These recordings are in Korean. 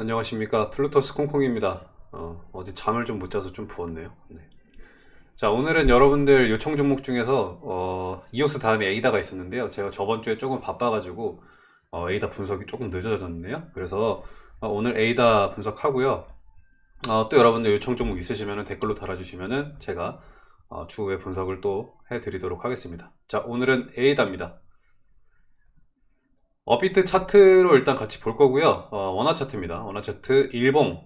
안녕하십니까. 플루토스 콩콩입니다. 어, 어제 잠을 좀 못 자서 좀 부었네요. 네. 자 오늘은 여러분들 요청 종목 중에서 어, 이오스 다음에 에이다가 있었는데요. 제가 저번 주에 조금 바빠가지고 어, 에이다 분석이 조금 늦어졌네요. 그래서 어, 오늘 에이다 분석하고요. 어, 또 여러분들 요청 종목 있으시면 댓글로 달아주시면 제가 어, 추후에 분석을 또 해드리도록 하겠습니다. 자 오늘은 에이다입니다 업비트 차트로 일단 같이 볼 거고요. 어, 원화 차트입니다. 원화 차트 일봉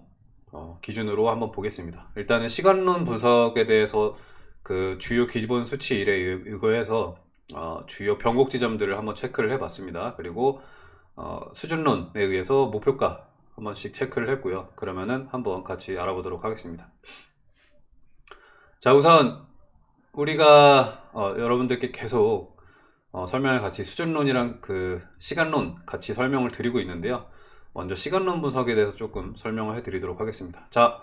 어, 기준으로 한번 보겠습니다. 일단은 시간론 분석에 대해서 그 주요 기본 수치 일에 의거해서 어, 주요 변곡 지점들을 한번 체크를 해 봤습니다. 그리고 어, 수준론에 의해서 목표가 한 번씩 체크를 했고요. 그러면은 한번 같이 알아보도록 하겠습니다. 자 우선 우리가 어, 여러분들께 계속 어, 설명을 같이 수준론이랑 그 시간론 같이 설명을 드리고 있는데요. 먼저 시간론 분석에 대해서 조금 설명을 해 드리도록 하겠습니다. 자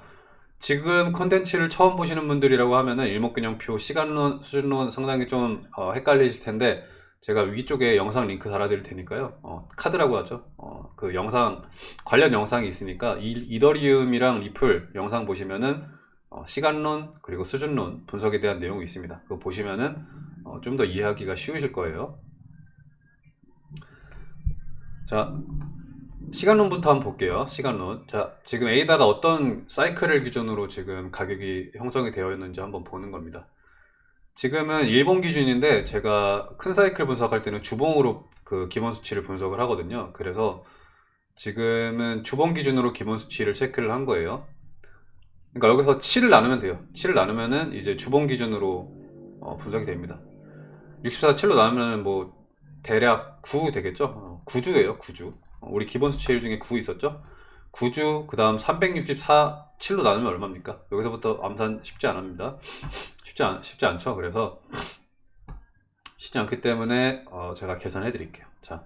지금 컨텐츠를 처음 보시는 분들이라고 하면은 일목균형표 시간론 수준론 상당히 좀 어, 헷갈리실 텐데 제가 위쪽에 영상 링크 달아 드릴 테니까요. 어, 카드라고 하죠. 어, 그 영상 관련 영상이 있으니까 이, 이더리움이랑 리플 영상 보시면은 어, 시간론 그리고 수준론 분석에 대한 내용이 있습니다. 그거 보시면은 어, 좀 더 이해하기가 쉬우실 거예요. 자 시간론부터 한번 볼게요 시간론. 자 지금 에이다가 어떤 사이클을 기준으로 지금 가격이 형성이 되어 있는지 한번 보는 겁니다. 지금은 일본 기준인데 제가 큰 사이클 분석할 때는 주봉으로 그 기본 수치를 분석을 하거든요. 그래서 지금은 주봉 기준으로 기본 수치를 체크를 한 거예요. 그러니까 여기서 7을 나누면 돼요. 7을 나누면은 이제 주봉 기준으로 어, 분석이 됩니다 64, 7로 나누면 뭐 대략 9 되겠죠? 9주예요, 어, 9주. 어, 우리 기본 수치일 중에 9 있었죠? 9주, 그 다음 364, 7로 나누면 얼마입니까? 여기서부터 암산 쉽지 않습니다. 쉽지, 않, 쉽지 않죠? 그래서 쉽지 않기 때문에 어, 제가 계산해 드릴게요. 자,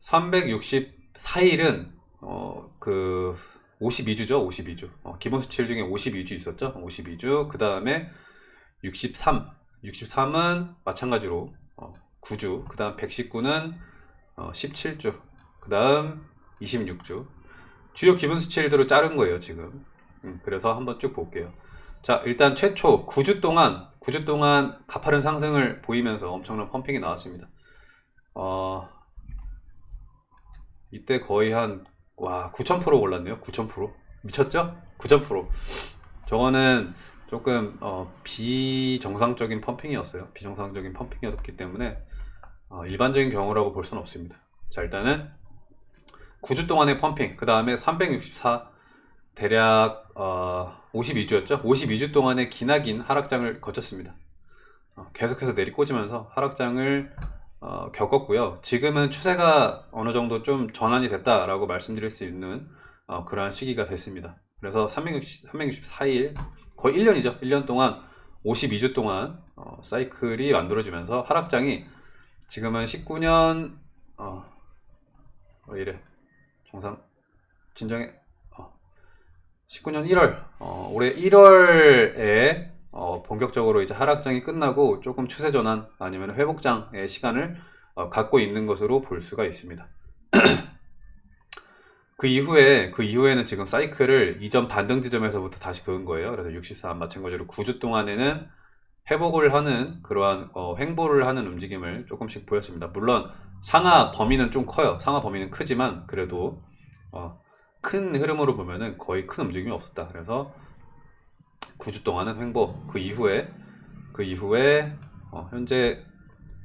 364일은 어, 그 52주죠? 52주. 어, 기본 수치일 중에 52주 있었죠? 52주. 그 다음에 63. 63은 마찬가지로 어, 9주 그 다음 119는 어, 17주 그 다음 26주. 주요 기본 수치일대로 자른 거예요 지금. 음, 그래서 한번 쭉 볼게요. 자 일단 최초 9주 동안 9주 동안 가파른 상승을 보이면서 엄청난 펌핑이 나왔습니다. 어, 이때 거의 한 와 9000% 올랐네요. 9000% 미쳤죠? 9000% 저거는 조금 어, 비정상적인 펌핑이었어요. 비정상적인 펌핑이었기 때문에 어, 일반적인 경우라고 볼 수는 없습니다. 자 일단은 9주 동안의 펌핑 그 다음에 364 대략 어, 52주였죠? 52주 동안의 기나긴 하락장을 거쳤습니다. 어, 계속해서 내리꽂으면서 하락장을 어, 겪었고요. 지금은 추세가 어느 정도 좀 전환이 됐다라고 말씀드릴 수 있는 어, 그러한 시기가 됐습니다. 그래서 360, 364일 거의 1년이죠. 1년 동안 52주 동안 어, 사이클이 만들어지면서 하락장이 지금은 19년 어, 어 이래. 정상 진정해. 어, 19년 1월. 어, 올해 1월에 어, 본격적으로 이제 하락장이 끝나고 조금 추세 전환 아니면 회복장의 시간을 어, 갖고 있는 것으로 볼 수가 있습니다 그 이후에 그 이후에는 지금 사이클을 이전 반등 지점에서부터 다시 그은 거예요. 그래서 64 마찬가지로 9주 동안에는 회복을 하는 그러한 어, 횡보를 하는 움직임을 조금씩 보였습니다. 물론 상하 범위는 좀 커요. 상하 범위는 크지만 그래도 어, 큰 흐름으로 보면은 거의 큰 움직임이 없었다. 그래서 9주 동안은 횡보. 그 이후에 그 이후에 어, 현재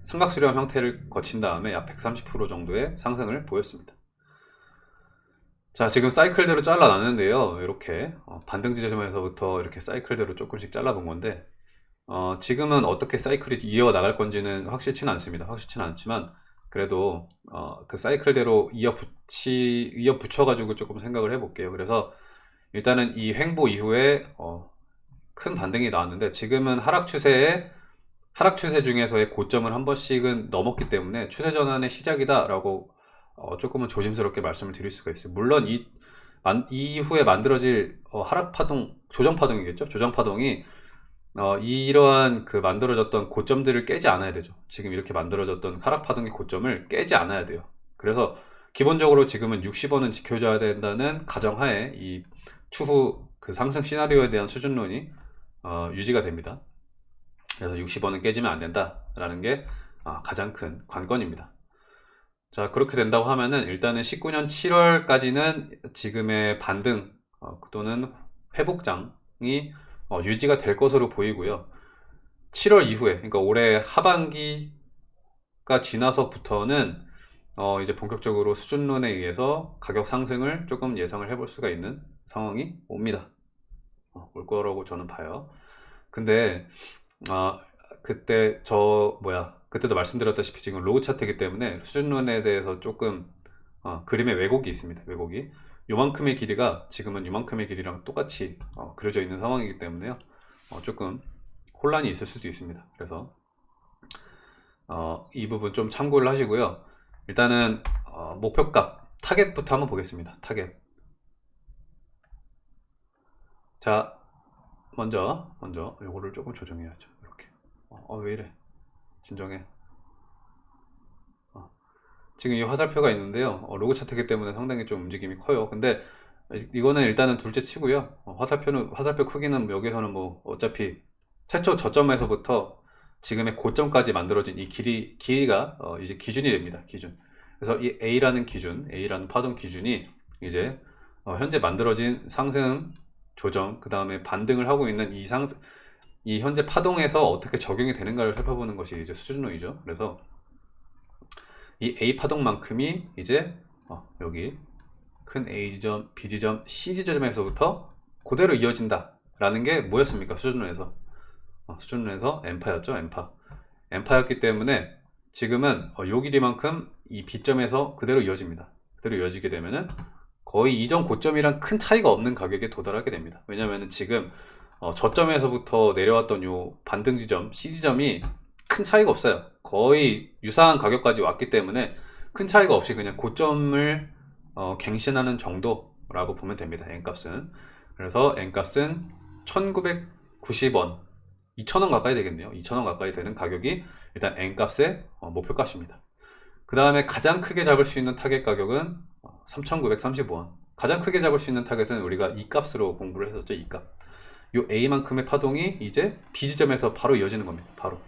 삼각수렴 형태를 거친 다음에 약 130% 정도의 상승을 보였습니다. 자 지금 사이클대로 잘라놨는데요. 이렇게 어, 반등 지 점에서부터 이렇게 사이클대로 조금씩 잘라본 건데 어, 지금은 어떻게 사이클이 이어나갈 건지는 확실치는 않습니다. 확실치는 않지만 그래도 어, 그 사이클대로 이어붙이 이어붙여 가지고 조금 생각을 해 볼게요. 그래서 일단은 이 횡보 이후에 어, 큰 반등이 나왔는데 지금은 하락 추세에 하락 추세 중에서의 고점을 한 번씩은 넘었기 때문에 추세 전환의 시작이다 라고 어, 조금은 조심스럽게 말씀을 드릴 수가 있어요 물론 이 만, 이후에 만들어질 어, 하락 파동 조정 파동이겠죠 조정 파동이 어, 이러한 그 만들어졌던 고점들을 깨지 않아야 되죠 지금 이렇게 만들어졌던 하락 파동의 고점을 깨지 않아야 돼요 그래서 기본적으로 지금은 60원은 지켜줘야 된다는 가정하에 이 추후 그 상승 시나리오에 대한 수준론이 어, 유지가 됩니다. 그래서 60원은 깨지면 안 된다라는 게 어, 가장 큰 관건입니다. 자 그렇게 된다고 하면은 일단은 19년 7월까지는 지금의 반등 어, 또는 회복장이 어, 유지가 될 것으로 보이고요. 7월 이후에 그러니까 올해 하반기가 지나서부터는 어, 이제 본격적으로 수준론에 의해서 가격 상승을 조금 예상을 해볼 수가 있는 상황이 옵니다. 어, 올 거라고 저는 봐요. 근데 아 그때 저 뭐야 그때도 말씀드렸다시피 지금 로그 차트이기 때문에 수준론에 대해서 조금 어, 그림의 왜곡이 있습니다. 왜곡이 요만큼의 길이가 지금은 요만큼의 길이랑 똑같이 어, 그려져 있는 상황이기 때문에요. 어, 조금 혼란이 있을 수도 있습니다. 그래서 어, 이 부분 좀 참고를 하시고요. 일단은 어, 목표값 타겟부터 한번 보겠습니다. 타겟. 자, 먼저 먼저 요거를 조금 조정해야죠. 이렇게. 어, 어, 왜 이래? 진정해. 어. 지금 이 화살표가 있는데요. 어, 로그 차트이기 때문에 상당히 좀 움직임이 커요. 근데 이거는 일단은 둘째 치고요. 어, 화살표는 화살표 크기는 여기서는 뭐 어차피 최초 저점에서부터 지금의 고점까지 만들어진 이 길이 길이가 어, 이제 기준이 됩니다. 기준. 그래서 이 A라는 기준, A라는 파동 기준이 이제 어, 현재 만들어진 상승 조정, 그 다음에 반등을 하고 있는 이 상승 이 현재 파동에서 어떻게 적용이 되는가를 살펴보는 것이 이제 수준론이죠. 그래서 이 A 파동만큼이 이제 어, 여기 큰 A 지점, B 지점, C 지점에서부터 그대로 이어진다 라는 게 뭐였습니까? 수준론에서 어, 수준론에서 엠파였죠. 엠파 엠파였기 때문에 지금은 어, 요 길이만큼 이 B점에서 그대로 이어집니다. 그대로 이어지게 되면은 거의 이전 고점이랑 큰 차이가 없는 가격에 도달하게 됩니다. 왜냐하면 지금 어, 저점에서부터 내려왔던 요 반등 지점 C 지점이 큰 차이가 없어요. 거의 유사한 가격까지 왔기 때문에 큰 차이가 없이 그냥 고점을 어, 갱신하는 정도라고 보면 됩니다 N값은. 그래서 N값은 1990원 2,000원 가까이 되겠네요. 2,000원 가까이 되는 가격이 일단 N값의 어, 목표값입니다. 그 다음에 가장 크게 잡을 수 있는 타겟 가격은 3,935원. 가장 크게 잡을 수 있는 타겟은 우리가 E값으로 공부를 했었죠 E값 요 A만큼의 파동이 이제 B 지점에서 바로 이어지는 겁니다. 바로.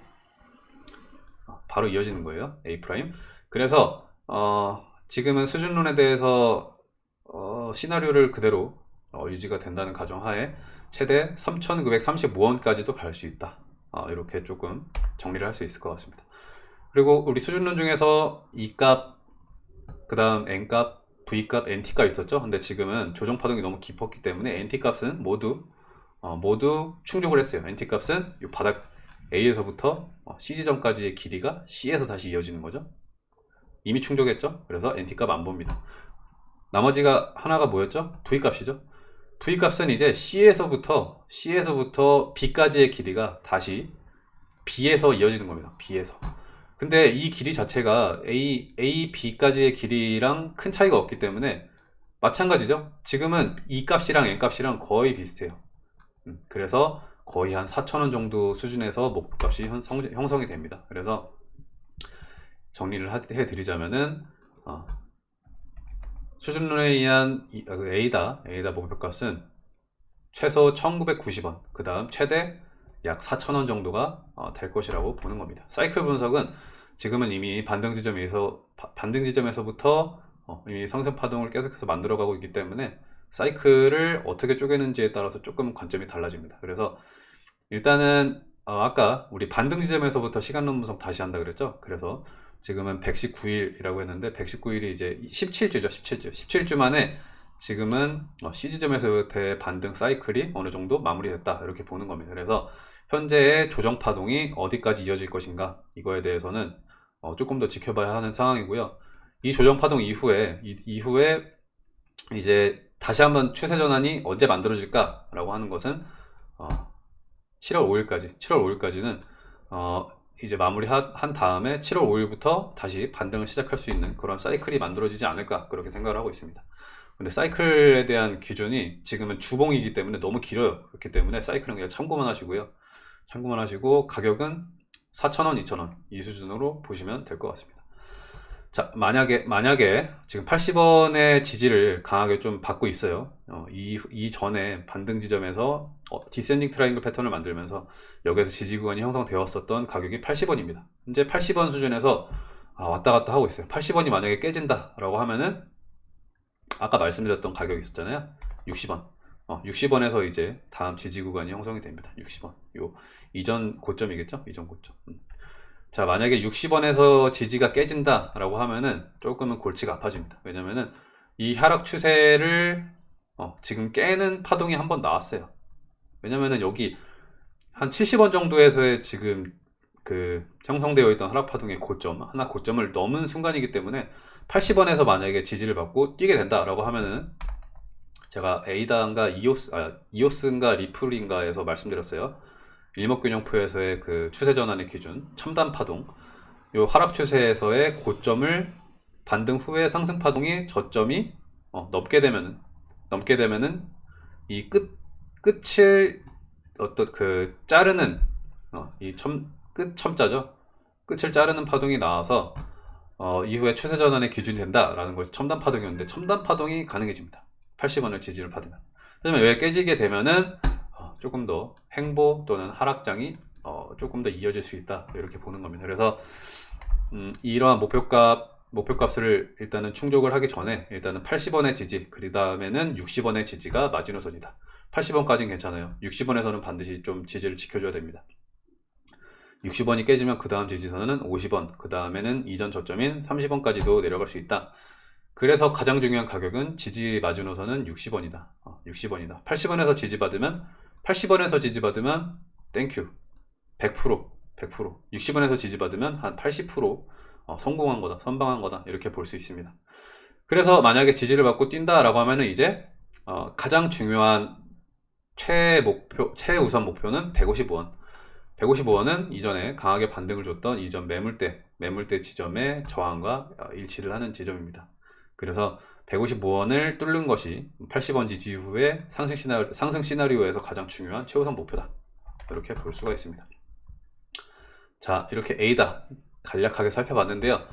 어, 바로 이어지는 거예요. A prime. 그래서 어, 지금은 수준론에 대해서 어, 시나리오를 그대로 어, 유지가 된다는 가정하에 최대 3,935원까지도 갈 수 있다. 어, 이렇게 조금 정리를 할 수 있을 것 같습니다. 그리고 우리 수준론 중에서 E값, 그 다음 N값, V값, NT값 있었죠. 근데 지금은 조정 파동이 너무 깊었기 때문에 NT값은 모두 어, 모두 충족을 했어요. NT 값은 이 바닥 A에서부터 어, C 지점까지의 길이가 C에서 다시 이어지는 거죠. 이미 충족했죠. 그래서 NT 값 안 봅니다. 나머지가 하나가 뭐였죠? V 값이죠. V 값은 이제 C에서부터 C에서부터 B까지의 길이가 다시 B에서 이어지는 겁니다. B에서. 근데 이 길이 자체가 A, A, B까지의 길이랑 큰 차이가 없기 때문에 마찬가지죠. 지금은 E 값이랑 N 값이랑 거의 비슷해요. 음, 그래서 거의 한 4천원 정도 수준에서 목표값이 형성, 이 됩니다. 그래서 정리를 해드리자면은 어, 수준론에 의한 아, 그 A다 A다 목표값은 최소 1990원 그 다음 최대 약 4천원 정도가 어, 될 것이라고 보는 겁니다. 사이클 분석은 지금은 이미 반등 지점에서 반등 지점에서부터 어, 이미 상승 파동을 계속해서 만들어가고 있기 때문에 사이클을 어떻게 쪼개는지에 따라서 조금 관점이 달라집니다. 그래서 일단은 어, 아까 우리 반등 지점에서부터 시간론 분석 다시 한다 그랬죠. 그래서 지금은 119일이라고 했는데 119일이 이제 17주죠. 17주. 17주 만에 지금은 어, C 지점에서부터의 반등 사이클이 어느 정도 마무리됐다 이렇게 보는 겁니다. 그래서 현재의 조정 파동이 어디까지 이어질 것인가 이거에 대해서는 어, 조금 더 지켜봐야 하는 상황이고요. 이 조정 파동 이후에 이, 이후에 이제 다시 한번 추세 전환이 언제 만들어질까? 라고 하는 것은 어, 7월 5일까지 7월 5일까지는 어, 이제 마무리 한 다음에 7월 5일부터 다시 반등을 시작할 수 있는 그런 사이클이 만들어지지 않을까? 그렇게 생각을 하고 있습니다. 근데 사이클에 대한 기준이 지금은 주봉이기 때문에 너무 길어요. 그렇기 때문에 사이클은 그냥 참고만 하시고요. 참고만 하시고 가격은 4,000원, 2,000원 이 수준으로 보시면 될 것 같습니다 자, 만약에, 만약에 지금 80원의 지지를 강하게 좀 받고 있어요. 어, 이, 이 전에 반등 지점에서 어, descending triangle 패턴을 만들면서 여기에서 지지 구간이 형성되었었던 가격이 80원입니다. 현재 80원 수준에서 아, 왔다 갔다 하고 있어요. 80원이 만약에 깨진다 라고 하면은 아까 말씀드렸던 가격이 있었잖아요. 60원. 어, 60원에서 이제 다음 지지 구간이 형성이 됩니다. 60원. 요 이전 고점이겠죠? 이전 고점. 음. 자, 만약에 60원에서 지지가 깨진다 라고 하면은 조금은 골치가 아파집니다. 왜냐면은 이 하락 추세를 어, 지금 깨는 파동이 한 번 나왔어요. 왜냐면은 여기 한 70원 정도에서의 지금 그 형성되어 있던 하락 파동의 고점, 하나 고점을 넘은 순간이기 때문에 80원에서 만약에 지지를 받고 뛰게 된다 라고 하면은 제가 에이다인가 이오스, 아, 이오스인가 리플인가에서 말씀드렸어요. 일목균형표에서의 그 추세 전환의 기준, 첨단 파동, 요 하락 추세에서의 고점을 반등 후에 상승 파동이 저점이 어, 넘게 되면은 넘게 되면은 이 끝 끝을 어떤 그 자르는 어, 이첨끝 첨자죠. 끝을 자르는 파동이 나와서 어, 이후에 추세 전환의 기준이 된다라는 것이 첨단 파동이었는데 첨단 파동이 가능해집니다. 80원을 지지를 받으면. 그러면 왜 깨지게 되면은 어, 조금 더 행보 또는 하락장이 어, 조금 더 이어질 수 있다 이렇게 보는 겁니다. 그래서 음, 이러한 목표값 목표값을 일단은 충족을 하기 전에 일단은 80원의 지지 그 다음에는 60원의 지지가 마지노선이다. 80원까지는 괜찮아요. 60원에서는 반드시 좀 지지를 지켜줘야 됩니다. 60원이 깨지면 그 다음 지지선은 50원, 그 다음에는 이전 저점인 30원까지도 내려갈 수 있다. 그래서 가장 중요한 가격은 지지 마지노선은 60원이다. 어, 60원이다. 80원에서 지지받으면 80원에서 지지받으면 thank you 100% 100% 60원에서 지지받으면 한 80% 어, 성공한 거다 선방한 거다. 이렇게 볼 수 있습니다. 그래서 만약에 지지를 받고 뛴다 라고 하면은 이제 어, 가장 중요한 최목표 최우선 목표는 155원. 155원은 이전에 강하게 반등을 줬던 이전 매물대 매물대 지점의 저항과 어, 일치를 하는 지점입니다. 그래서 155원을 뚫는 것이 80원 지지 이후에 상승, 시나리오, 상승 시나리오에서 가장 중요한 최우선 목표다. 이렇게 볼 수가 있습니다. 자, 이렇게 A다 간략하게 살펴봤는데요.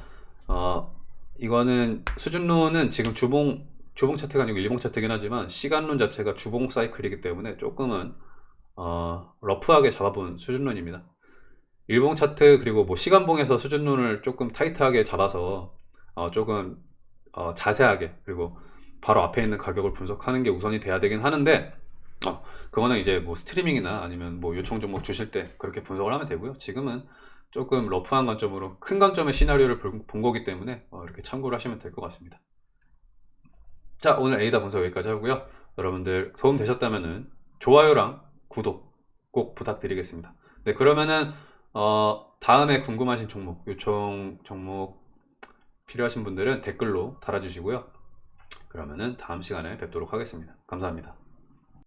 어, 이거는 수준론은 지금 주봉 주봉 차트가 아니고 일봉 차트긴 하지만 시간론 자체가 주봉 사이클이기 때문에 조금은 어, 러프하게 잡아본 수준론입니다. 일봉 차트 그리고 뭐 시간봉에서 수준론을 조금 타이트하게 잡아서 어, 조금 어, 자세하게 그리고 바로 앞에 있는 가격을 분석하는 게 우선이 돼야 되긴 하는데 어, 그거는 이제 뭐 스트리밍이나 아니면 뭐 요청 종목 주실 때 그렇게 분석을 하면 되고요. 지금은 조금 러프한 관점으로 큰 관점의 시나리오를 본 거기 때문에 어, 이렇게 참고를 하시면 될 것 같습니다. 자 오늘 에이다 분석 여기까지 하고요. 여러분들 도움 되셨다면 좋아요랑 구독 꼭 부탁드리겠습니다. 네 그러면은 어, 다음에 궁금하신 종목 요청 종목 필요하신 분들은 댓글로 달아주시고요. 그러면은 다음 시간에 뵙도록 하겠습니다. 감사합니다.